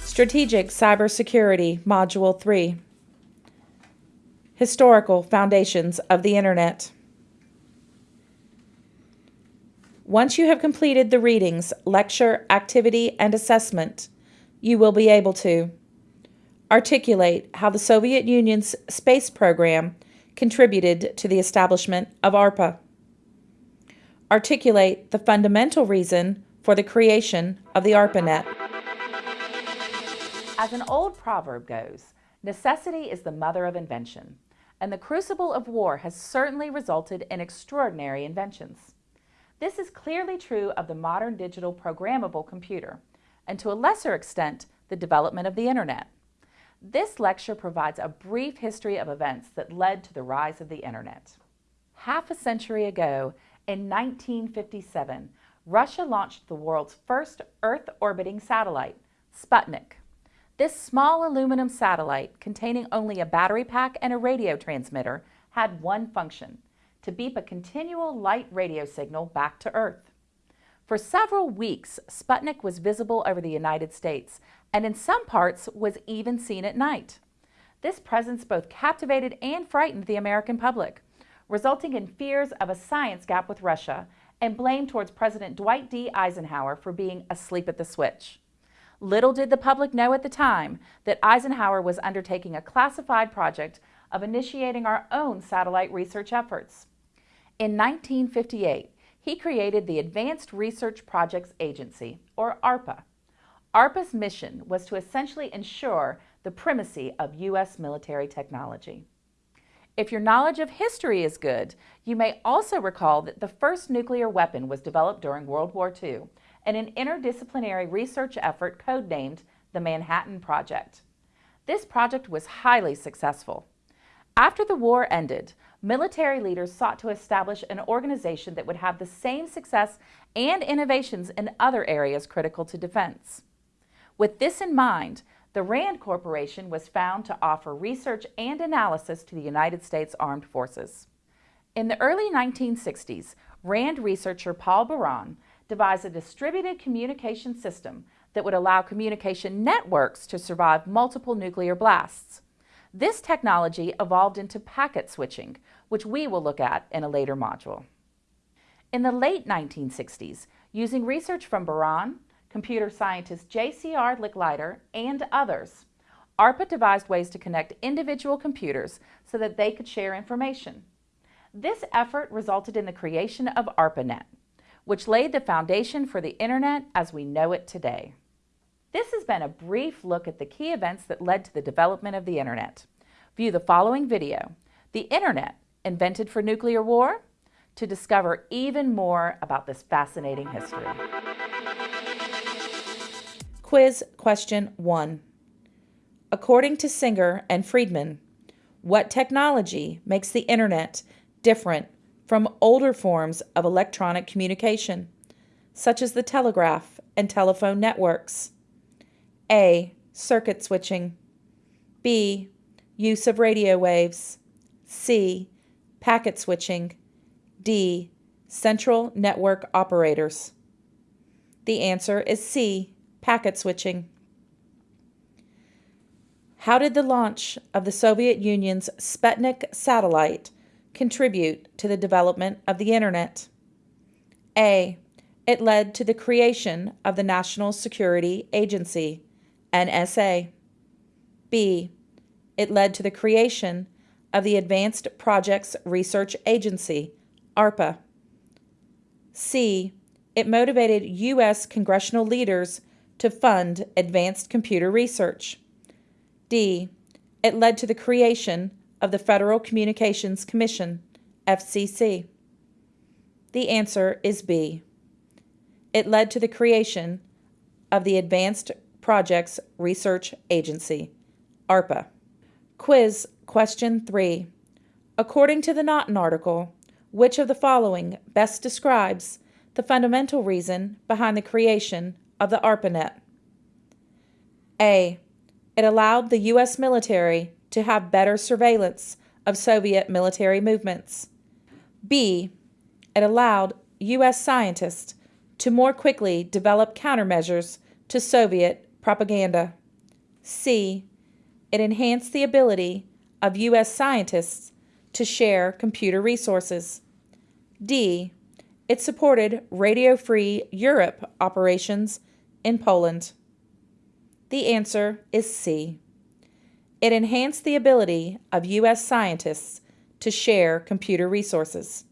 Strategic Cybersecurity Module 3 Historical Foundations of the Internet. Once you have completed the readings, lecture, activity, and assessment, you will be able to articulate how the Soviet Union's space program contributed to the establishment of ARPA, articulate the fundamental reason for the creation of the ARPANET. As an old proverb goes, necessity is the mother of invention, and the crucible of war has certainly resulted in extraordinary inventions. This is clearly true of the modern digital programmable computer, and to a lesser extent, the development of the Internet. This lecture provides a brief history of events that led to the rise of the Internet. Half a century ago, in 1957, Russia launched the world's first Earth-orbiting satellite, Sputnik. This small aluminum satellite, containing only a battery pack and a radio transmitter, had one function, to beep a continual light radio signal back to Earth. For several weeks, Sputnik was visible over the United States, and in some parts was even seen at night. This presence both captivated and frightened the American public, resulting in fears of a science gap with Russia and blame towards President Dwight D. Eisenhower for being asleep at the switch. Little did the public know at the time that Eisenhower was undertaking a classified project of initiating our own satellite research efforts. In 1958, he created the Advanced Research Projects Agency, or ARPA. ARPA's mission was to essentially ensure the primacy of U.S. military technology. If your knowledge of history is good, you may also recall that the first nuclear weapon was developed during World War II in an interdisciplinary research effort codenamed the Manhattan Project. This project was highly successful. After the war ended, military leaders sought to establish an organization that would have the same success and innovations in other areas critical to defense. With this in mind, the RAND Corporation was found to offer research and analysis to the United States Armed Forces. In the early 1960s, RAND researcher Paul Baran devised a distributed communication system that would allow communication networks to survive multiple nuclear blasts. This technology evolved into packet switching, which we will look at in a later module. In the late 1960s, using research from Baran, computer scientist J.C.R. Licklider, and others, ARPA devised ways to connect individual computers so that they could share information. This effort resulted in the creation of ARPANET, which laid the foundation for the Internet as we know it today. This has been a brief look at the key events that led to the development of the Internet. View the following video, The Internet, Invented for Nuclear War, to discover even more about this fascinating history. Quiz question one. According to Singer and Friedman, what technology makes the Internet different from older forms of electronic communication, such as the telegraph and telephone networks? A. Circuit switching. B. Use of radio waves. C. Packet switching. D. Central network operators. The answer is C. Packet switching. How did the launch of the Soviet Union's Sputnik satellite contribute to the development of the Internet? A. It led to the creation of the National Security Agency. NSA. B. It led to the creation of the Advanced Projects Research Agency, ARPA. C. It motivated U.S. congressional leaders to fund advanced computer research. D. It led to the creation of the Federal Communications Commission, FCC. The answer is B. It led to the creation of the Advanced Projects Research Agency, ARPA. Quiz Question 3. According to the Naughton article, which of the following best describes the fundamental reason behind the creation of the ARPANET? A. It allowed the U.S. military to have better surveillance of Soviet military movements. B. it allowed U.S. scientists to more quickly develop countermeasures to Soviet propaganda. C. It enhanced the ability of U.S. scientists to share computer resources. D. It supported Radio Free Europe operations in Poland. The answer is C. It enhanced the ability of U.S. scientists to share computer resources.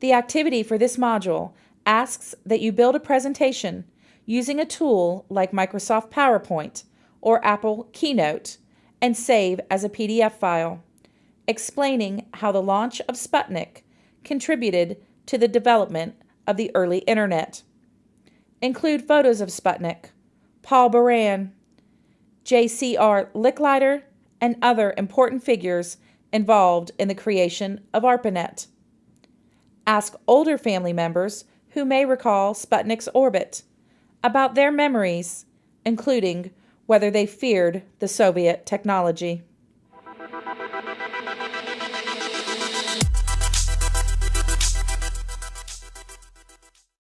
The activity for this module asks that you build a presentation using a tool like Microsoft PowerPoint or Apple Keynote and save as a PDF file, explaining how the launch of Sputnik contributed to the development of the early internet. Include photos of Sputnik, Paul Baran, J.C.R. Licklider, and other important figures involved in the creation of ARPANET. Ask older family members who may recall Sputnik's orbit about their memories, including whether they feared the Soviet technology.